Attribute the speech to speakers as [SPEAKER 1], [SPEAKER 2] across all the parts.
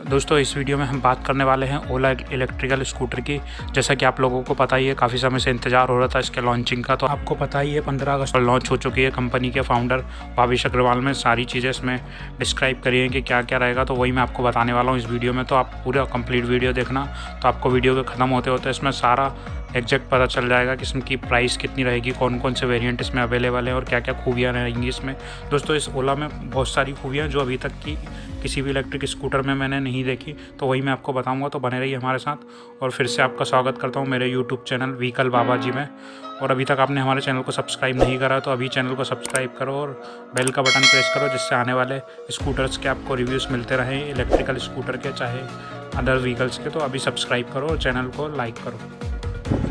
[SPEAKER 1] दोस्तों, इस वीडियो में हम बात करने वाले हैं ओला इलेक्ट्रिकल स्कूटर की। जैसा कि आप लोगों को पता ही है, काफ़ी समय से इंतज़ार हो रहा था इसके लॉन्चिंग का तो आपको पता ही है, पंद्रह अगस्त पर लॉन्च हो चुकी है कंपनी के फाउंडर भाविश अग्रवाल में। सारी चीज़ें इसमें डिस्क्राइब करी हैं कि क्या क्या रहेगा तो वही मैं आपको बताने वाला हूँ इस वीडियो में। तो आप पूरा कंप्लीट वीडियो देखना तो आपको वीडियो के ख़त्म होते होते इसमें सारा एग्जैक्ट पता चल जाएगा कि इसकी प्राइस कितनी रहेगी कौन कौन से वेरिएंट इसमें अवेलेबल है और क्या क्या खूबियाँ रहेंगी इसमें। दोस्तों, इस ओला में बहुत सारी खूबियाँ जो अभी तक की किसी भी इलेक्ट्रिक स्कूटर में मैंने नहीं देखी तो वही मैं आपको बताऊँगा तो बने रहिए हमारे साथ और फिर से आपका स्वागत करता हूँ मेरे YouTube channel vehicle Baba ji में। और अभी तक आपने हमारे चैनल को सब्सक्राइब नहीं करा तो अभी चैनल को सब्सक्राइब करो और बेल का बटन प्रेस करो, जिससे आने वाले स्कूटर्स के आपको रिव्यूज़ मिलते रहें इलेक्ट्रिकल स्कूटर के, चाहे अदर व्हीकल्स के तो अभी सब्सक्राइब करो और चैनल को लाइक करो।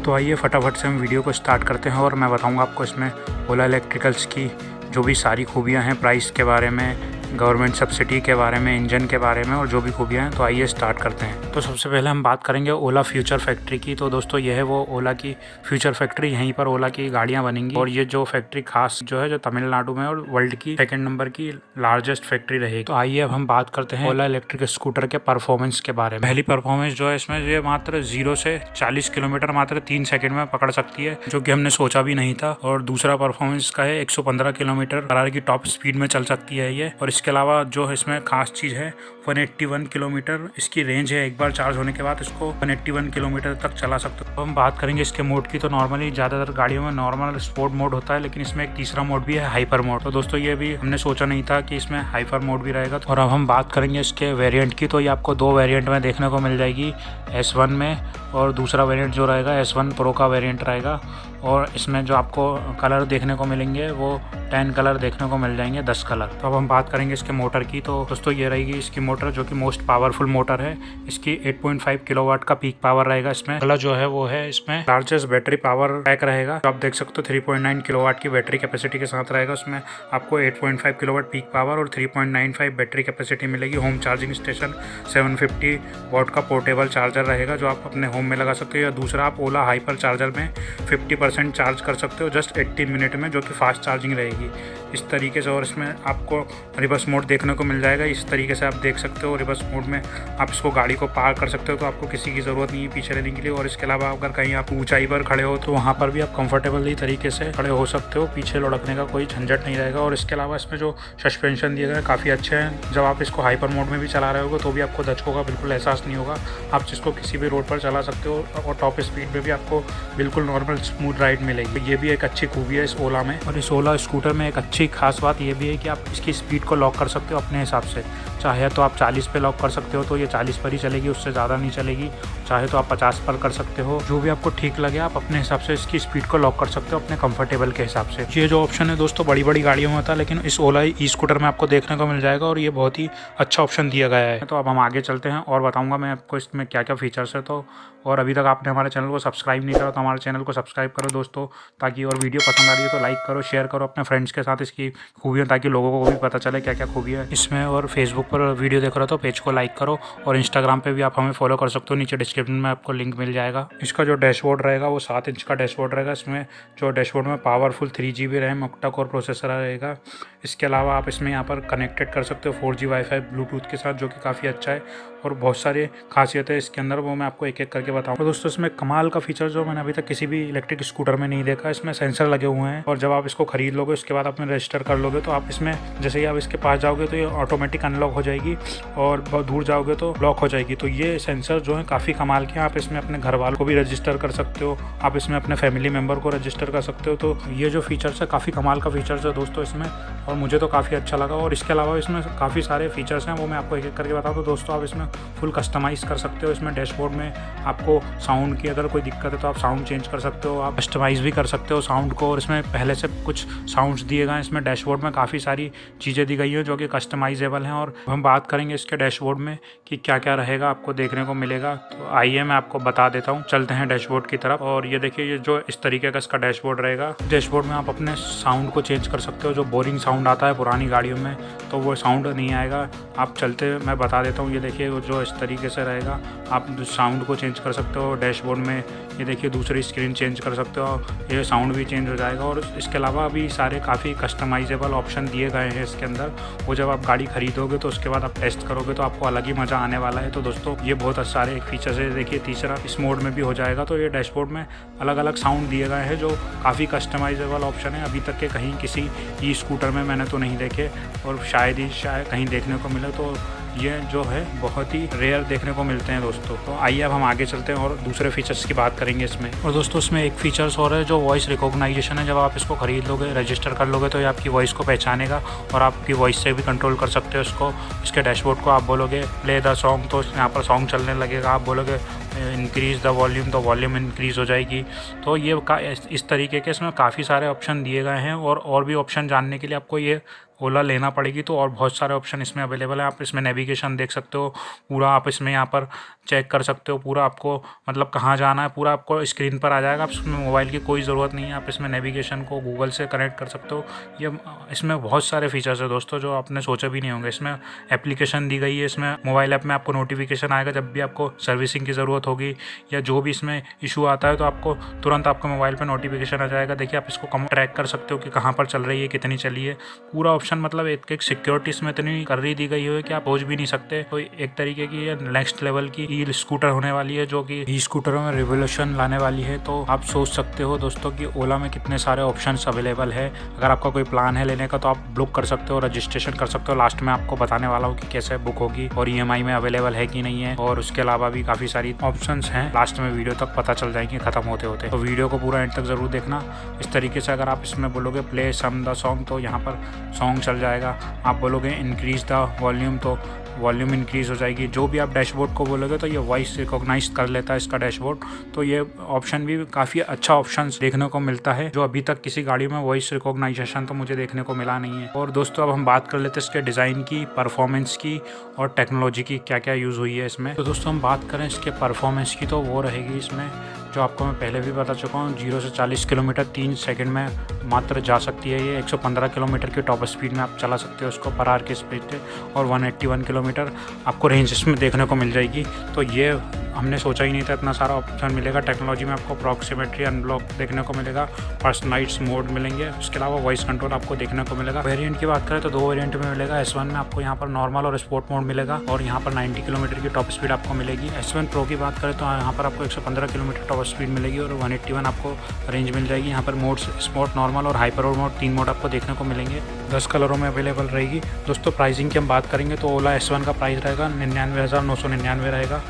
[SPEAKER 1] तो आइए फटाफट से हम वीडियो को स्टार्ट करते हैं और मैं बताऊँगा आपको इसमें ओला इलेक्ट्रिकल्स की जो भी सारी खूबियाँ हैं प्राइस के बारे में गवर्नमेंट सब्सिडी के बारे में, इंजन के बारे में और जो भी खूबियाँ हैं तो आइए स्टार्ट करते हैं। तो सबसे पहले हम बात करेंगे ओला फ्यूचर फैक्ट्री की। तो दोस्तों, यह है वो ओला की फ्यूचर फैक्ट्री। यहीं पर ओला की गाड़ियाँ बनेंगी और ये जो फैक्ट्री खास जो है, जो तमिलनाडु में और वर्ल्ड की सेकेंड नंबर की लार्जेस्ट फैक्ट्री रहेगी। तो आइए अब हम बात करते हैं ओला इलेक्ट्रिक स्कूटर के परफॉर्मेंस के बारे में। पहली परफॉर्मेंस जो है, इसमें ये मात्र ज़ीरो से चालीस किलोमीटर मात्र तीन सेकेंड में पकड़ सकती है, जो की हमने सोचा भी नहीं था। और दूसरा परफॉर्मेंस का है एक सौ पंद्रह किलोमीटर की टॉप स्पीड में चल सकती है ये। और इसके अलावा जो इसमें खास चीज़ है 181 किलोमीटर, इसकी रेंज है, एक बार चार्ज होने के बाद इसको 181 किलोमीटर तक चला सकते हो। हम बात करेंगे इसके मोड की तो नॉर्मली ज़्यादातर गाड़ियों में नॉर्मल स्पोर्ट मोड होता है, लेकिन इसमें एक तीसरा मोड भी है हाइपर मोड तो दोस्तों, ये भी हमने सोचा नहीं था कि इसमें हाइपर मोड भी रहेगा। और अब हम बात करेंगे इसके वेरियंट की तो ये आपको दो वेरियंट में देखने को मिल जाएगी एस में, और दूसरा वेरियंट जो रहेगा एस प्रो का वेरियंट रहेगा। और इसमें जो आपको कलर देखने को मिलेंगे, वो टेन कलर देखने को मिल जाएँगे, दस कलर तो अब हम बात करेंगे इसके मोटर की तो दोस्तों ये रहेगी इसकी मोटर जो कि मोस्ट पावरफुल मोटर है। इसकी 8.5 किलोवाट का पीक पावर रहेगा इसमें। अगला जो है वो है इसमें लार्जेस्ट बैटरी पावर पैक रहेगा। तो आप देख सकते हो 3.9 किलोवाट की बैटरी कैपेसिटी के साथ रहेगा उसमें। आपको 8.5 किलोवाट पीक पावर और 3.95 बैटरी कैपेसिटी मिलेगी। होम चार्जिंग स्टेशन 750 वॉट का पोर्टेबल चार्जर रहेगा, जो आप अपने होम में लगा सकते हो। या दूसरा आप ओला हाइपर चार्जर में फिफ्टी चार्ज कर सकते हो जस्ट एट्टीन मिनट में, जो कि फास्ट चार्जिंग रहेगी। इस तरीके से और इसमें आपको रिवर्स मोड देखने को मिल जाएगा। इस तरीके से आप देख सकते हो, रिवर्स मोड में आप इसको गाड़ी को पार कर सकते हो तो आपको किसी की ज़रूरत नहीं है पीछे रहने के लिए। और इसके अलावा अगर कहीं आप ऊंचाई पर खड़े हो तो वहाँ पर भी आप कंफर्टेबली तरीके से खड़े हो सकते हो। पीछे लुढ़कने का कोई झंझट नहीं रहेगा। और इसके अलावा इसमें जो सस्पेंशन दिए गए काफ़ी अच्छे हैं। जब आप इसको हाइपर मोड में भी चला रहे हो तो भी आपको दचकों का बिल्कुल एहसास नहीं होगा। आप जिसको किसी भी रोड पर चला सकते हो और टॉप स्पीड में भी आपको बिल्कुल नॉर्मल स्मूथ राइड मिलेगी। ये भी एक अच्छी खूबी है इस ओला में। और इस ओला स्कूटर में एक अच्छी खास बात यह भी है कि आप इसकी स्पीड को लॉक कर सकते हो अपने हिसाब से। चाहे तो आप 40 पे लॉक कर सकते हो तो ये 40 पर ही चलेगी, उससे ज़्यादा नहीं चलेगी। चाहे तो आप 50 पर कर सकते हो। जो भी आपको ठीक लगे, आप अपने हिसाब से इसकी स्पीड को लॉक कर सकते हो अपने कंफर्टेबल के हिसाब से। ये जो ऑप्शन है दोस्तों बड़ी बड़ी गाड़ियों में होता है लेकिन इस ओला ई स्कूटर में आपको देखने को मिल जाएगा, और ये बहुत ही अच्छा ऑप्शन दिया गया है। तो अब हम आगे चलते हैं, और बताऊँगा मैं आपको इसमें क्या क्या फीचर्स है। तो और अभी तक आपने हमारे चैनल को सब्सक्राइब नहीं करा तो हमारे चैनल को सब्सक्राइब करो दोस्तों, ताकि और वीडियो पसंद आ रही है तो लाइक करो शेयर करो अपने फ्रेंड्स के साथ इसकी खूबियाँ, ताकि लोगों को भी पता चले क्या क्या खूबी है। इसमें और फेसबुक पर वीडियो देख रहे हो तो पेज को लाइक करो और इंस्टाग्राम पर भी आप हमें फॉलो कर सकते हो। नीचे डिस्क्रिप्शन में आपको लिंक मिल जाएगा। इसका जो डैशबोर्ड रहेगा वो सात इंच का डैशबोर्ड रहेगा। इसमें जो डैशबोर्ड में powerful three G B RAM octa core processor रहेगा। इसके अलावा आप इसमें यहाँ पर कनेक्टेड कर सकते हो। फोर जी वाईफाई ब्लूटूथ के साथ, जो कि काफ़ी अच्छा है। और बहुत सारे खासियत है इसके अंदर, वो मैं आपको एक एक करके बताऊँगा दोस्तों, इसमें कमाल का फीचर जो मैंने अभी तक किसी भी इलेक्ट्रिक स्कूटर में नहीं देखा, इसमें सेंसर लगे हुए हैं। और जब आप इसको खरीद लोगे, उसके बाद अपने रजिस्टर कर लोगे तो आप इसमें, जैसे ही आप इसके पास जाओगे तो ये ऑटोमेटिक अनलॉक हो जाएगी और बहुत दूर जाओगे तो लॉक हो जाएगी। तो ये सेंसर जो है, काफ़ी कमाल के आप इसमें अपने घर वालों को भी रजिस्टर कर सकते हो, आप इसमें अपने फैमिली मेंबर को रजिस्टर कर सकते हो। तो ये जो फीचर्स है, काफ़ी कमाल का फीचर्स है दोस्तों, इसमें। और मुझे तो काफ़ी अच्छा लगा और इसके अलावा इसमें काफ़ी सारे फीचर्स हैं, वो मैं आपको एक एक करके बताऊँ तो दोस्तों, आप इसमें फुल कस्टमाइज़ कर सकते हो। इसमें डैशबोर्ड में आपको साउंड की अगर कोई दिक्कत है तो आप साउंड चेंज कर सकते हो, आप कस्टमाइज़ भी कर सकते हो साउंड को। और इसमें पहले से कुछ साउंड्स दिए गए हैं। इसमें डैशबोर्ड में काफ़ी सारी चीज़ें दी गई हैं, जो कि कस्टमाइजेबल हैं। और हम बात करेंगे इसके डैशबोर्ड में कि क्या क्या रहेगा, आपको देखने को मिलेगा। तो आइए मैं आपको बता देता हूँ। चलते हैं डैशबोर्ड की तरफ़। और ये देखिए, ये जो इस तरीके का इसका डैशबोर्ड रहेगा। डैशबोर्ड में आप अपने साउंड को चेंज कर सकते हो, जो बोरिंग साउंड साउंड आता है पुरानी गाड़ियों में तो वो साउंड नहीं आएगा। आप चलते, मैं बता देता हूँ, ये देखिए जो इस तरीके से रहेगा, आप साउंड को चेंज कर सकते हो डैशबोर्ड में, ये देखिए, दूसरी स्क्रीन चेंज कर सकते हो, ये साउंड भी चेंज हो जाएगा, और इसके अलावा अभी सारे काफ़ी कस्टमाइजेबल ऑप्शन दिए गए हैं इसके अंदर। वो जब आप गाड़ी खरीदोगे तो उसके बाद आप टेस्ट करोगे तो आपको अलग ही मज़ा आने वाला है। तो दोस्तों, ये बहुत सारे फीचर्स है देखिए, तीसरा इस मोड में भी हो जाएगा। तो ये डैशबोर्ड में अलग अलग साउंड दिए गए हैं, जो काफ़ी कस्टमाइजेबल ऑप्शन है। अभी तक के कहीं किसी ई स्कूटर में मैंने तो नहीं देखे और शायद ही शायद कहीं देखने को मिले तो ये जो है बहुत ही रेयर देखने को मिलते हैं दोस्तों। तो आइए अब हम आगे चलते हैं और दूसरे फीचर्स की बात करेंगे इसमें। और दोस्तों, इसमें एक फीचर्स और है जो वॉइस रिकॉग्नाइजेशन है। जब आप इसको खरीद लोगे रजिस्टर कर लोगे तो ये आपकी वॉइस को पहचानेगा और आपकी वॉइस से भी कंट्रोल कर सकते हो इसको। इसके डैशबोर्ड को आप बोलोगे प्ले द सॉन्ग तो यहाँ पर सॉन्ग चलने लगेगा। आप बोलोगे इंक्रीज़ द वॉल्यूम तो वॉल्यूम इंक्रीज़ हो जाएगी। तो ये इस तरीके के इसमें काफ़ी सारे ऑप्शन दिए गए हैं और और भी ऑप्शन जानने के लिए आपको ये ओला लेना पड़ेगी तो और बहुत सारे ऑप्शन इसमें अवेलेबल है। आप इसमें नेविगेशन देख सकते हो, पूरा आप इसमें यहाँ पर चेक कर सकते हो, पूरा आपको मतलब कहाँ जाना है, पूरा आपको स्क्रीन पर आ जाएगा। आप इसमें मोबाइल की कोई ज़रूरत नहीं है, आप इसमें नेविगेशन को गूगल से कनेक्ट कर सकते हो। ये, इसमें बहुत सारे फीचर्स है दोस्तों, जो आपने सोचा भी नहीं होंगे। इसमें एप्लीकेशन दी गई है, इसमें मोबाइल ऐप में आपको नोटिफिकेशन आएगा जब भी आपको सर्विसिंग की ज़रूरत होगी, या जो भी इसमें इशू आता है तो आपको तुरंत आपके मोबाइल पर नोटिफिकेशन आ जाएगा। देखिए, आप इसको कम ट्रैक कर सकते हो कि कहाँ पर चल रही है, कितनी चली है। पूरा ऑप्शन मतलब एक एक सिक्योरिटी इसमें इतनी कर रही दी गई है कि आप पहुँच भी नहीं सकते। तो एक तरीके की नेक्स्ट लेवल की ई स्कूटर होने वाली है, जो कि ई स्कूटरों में रिवोल्यूशन लाने वाली है। तो आप सोच सकते हो दोस्तों कि ओला में कितने सारे ऑप्शन अवेलेबल है। अगर आपका कोई प्लान है लेने का तो आप बुक कर सकते हो रजिस्ट्रेशन कर सकते हो। लास्ट में आपको बताने वाला हूँ कि कैसे बुक होगी और ईएमआई में अवेलेबल है कि नहीं है। और उसके अलावा भी काफ़ी सारी ऑप्शन है। लास्ट में वीडियो तक पता चल जाएँगे, खत्म होते होते। तो वीडियो को पूरा एंड तक ज़रूर देखना। इस तरीके से अगर आप इसमें बोलोगे प्ले सम द सॉन्ग तो यहाँ पर सॉन्ग चल जाएगा। आप बोलोगे इंक्रीज द वॉल्यूम तो वॉल्यूम इंक्रीज़ हो जाएगी। जो भी आप डैशबोर्ड को बोलोगे तो ये वॉइस रिकॉग्नाइज कर लेता है इसका डैशबोर्ड तो ये ऑप्शन भी काफ़ी अच्छा ऑप्शन देखने को मिलता है, जो अभी तक किसी गाड़ी में वॉइस रिकॉग्नाइजेशन तो मुझे देखने को मिला नहीं है। और दोस्तों, अब हम बात कर लेते हैं इसके डिज़ाइन की परफॉर्मेंस की और टेक्नोलॉजी की क्या क्या यूज़ हुई है इसमें। तो दोस्तों, हम बात करें इसके परफॉर्मेंस की तो वो रहेगी इसमें जो आपको मैं पहले भी बता चुका हूँ, ज़ीरो से चालीस किलोमीटर तीन सेकंड में मात्र जा सकती है ये। 115 किलोमीटर की टॉप स्पीड में आप चला सकते हो उसको, पर आर की स्पीड पे, और 181 किलोमीटर आपको रेंज इसमें देखने को मिल जाएगी। तो ये हमने सोचा ही नहीं था, इतना सारा ऑप्शन मिलेगा। टेक्नोलॉजी में आपको अप्रॉक्सीमेटरी अनब्लॉक देखने को मिलेगा पर्सनलाइट्स मोड मिलेंगे, उसके अलावा वॉइस कंट्रोल आपको देखने को मिलेगा। वेरिएंट की बात करें तो दो वेरिएंट में मिलेगा एस में आपको यहाँ पर नॉर्मल और स्पोर्ट मोड मिलेगा, और यहाँ पर नाइन्टी किलोमीटर की टॉप स्पीड आपको मिलेगी। एस प्रो की बात करें तो यहाँ पर आपको एक सौ पंद्रह किलोमीटर टॉप स्पीड मिलेगी और वन आपको रेंज मिल जाएगी। यहाँ पर मोड्स स्पोर्ट नॉर्मल और हाइपर और मोड तीन मोड आपको देखने को मिलेंगे। दस कलरों में अवेलेबल रहेगी। दोस्तों प्राइसिंग की हम बात करेंगे तो ओला एस का प्राइस रहेगा, निन्यानवे हज़ार नौ सौ निन्यानवे रहेगा।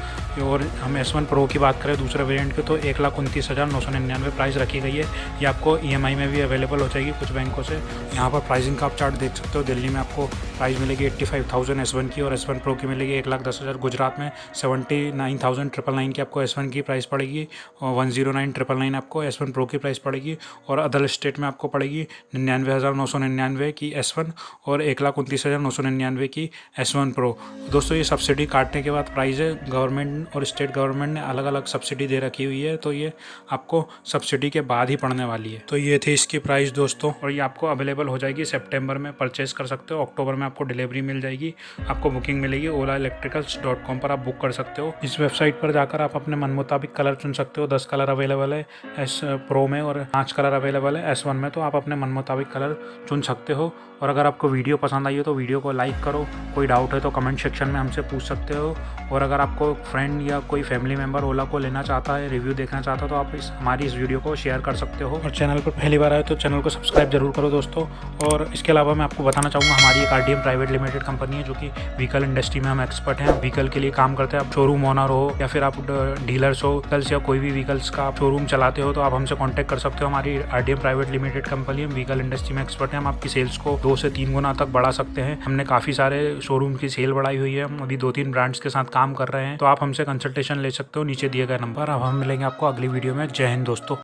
[SPEAKER 1] और हम एस वन प्रो की बात करें, दूसरे वेरिएंट के तो एक लाख उनतीस हज़ार नौ सौ निन्यानवे प्राइस रखी गई है। ये आपको ई e में भी अवेलेबल हो जाएगी कुछ बैंकों से। यहाँ पर प्राइसिंग का आप चार्ट देख सकते हो। दिल्ली में आपको प्राइस मिलेगी eighty five thousand S one की और एस वन प्रो की मिलेगी एक लाख दस हज़ार। गुजरात में seventy nine thousand triple nine की आपको एस वन की प्राइस पड़ेगी। और one zero nine triple nine आपको एस वन प्रो की प्राइस पड़ेगी। और अदर स्टेट में आपको पड़ेगी निन्यानवे हज़ार नौ सौ निन्यानवे की एस वन और एक लाख उनतीस हज़ार नौ सौ निन्यानवे की एस वन प्रो दोस्तों, ये सब्सिडी काटने के बाद प्राइस है। गवर्नमेंट और स्टेट गवर्नमेंट ने अलग अलग सब्सिडी दे रखी हुई है तो ये आपको सब्सिडी के बाद ही पड़ने वाली है। तो ये थी इसकी प्राइस दोस्तों, और ये आपको अवेलेबल हो जाएगी सेप्टेम्बर में परचेज कर सकते हो, अक्टूबर में आपको डिलीवरी मिल जाएगी, आपको बुकिंग मिलेगी ओला इलेक्ट्रिकल्स डॉट कॉम पर आप बुक कर सकते हो। इस वेबसाइट पर जाकर आप अपने मन मुताबिक कलर चुन सकते हो, दस कलर अवेलेबल है एस प्रो में और पाँच कलर अवेलेबल है, एस वन में तो आप अपने मन मुताबिक कलर चुन सकते हो। और अगर आपको वीडियो पसंद आई हो तो वीडियो को लाइक करो, कोई डाउट है तो कमेंट सेक्शन में हमसे पूछ सकते हो। और अगर आपको फ्रेंड या कोई फैमिली मेंबर ओला को लेना चाहता है रिव्यू देखना चाहता है तो आप इस, हमारी इस वीडियो को शेयर कर सकते हो। और चैनल पर पहली बार आए तो चैनल को सब्सक्राइब ज़रूर करो दोस्तों। और इसके अलावा मैं आपको बताना चाहूँगा, हमारी एक आर प्राइवेट लिमिटेड कंपनी है, जो कि व्हीकल इंडस्ट्री में हम एक्सपर्ट हैं। व्हीकल के लिए काम करते हैं, आप शोरूम ओनर हो, या फिर आप डीलर्स हो व्हीकल्स या कोई भी व्हीकल्स का आप शोरूम चलाते हो तो आप हमसे कॉन्टैक्ट कर सकते हो। हमारी आर प्राइवेट लिमिटेड कंपनी है व्हीकल इंडस्ट्री में एक्सपर्ट है। हम आपकी सेल्स को दो से तीन गुना तक बढ़ा सकते हैं। हमने काफ़ी सारे शोरूम की सेल बढ़ाई हुई है। हम अभी दो तीन ब्रांड्स के साथ काम कर रहे हैं। तो आप हमसे कंसल्टेशन ले सकते हो, नीचे दिए गए नंबर अब हम मिलेंगे आपको अगली वीडियो में। जय हिंद दोस्तों।